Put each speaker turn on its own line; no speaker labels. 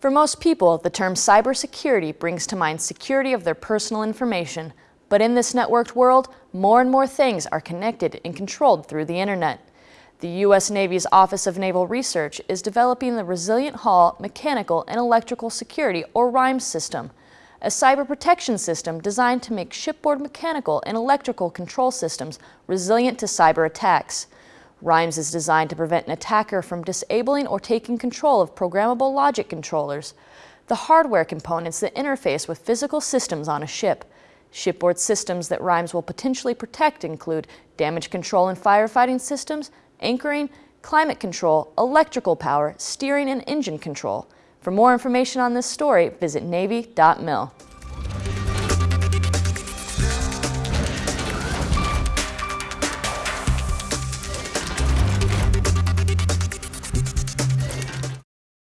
For most people, the term cybersecurity brings to mind security of their personal information. But in this networked world, more and more things are connected and controlled through the internet. The U.S. Navy's Office of Naval Research is developing the Resilient Hull Mechanical and Electrical Security, or RHIMES system, a cyber protection system designed to make shipboard mechanical and electrical control systems resilient to cyber attacks. RHIMES is designed to prevent an attacker from disabling or taking control of programmable logic controllers, the hardware components that interface with physical systems on a ship. Shipboard systems that RHIMES will potentially protect include damage control and firefighting systems, anchoring, climate control, electrical power, steering, and engine control. For more information on this story, visit Navy.mil.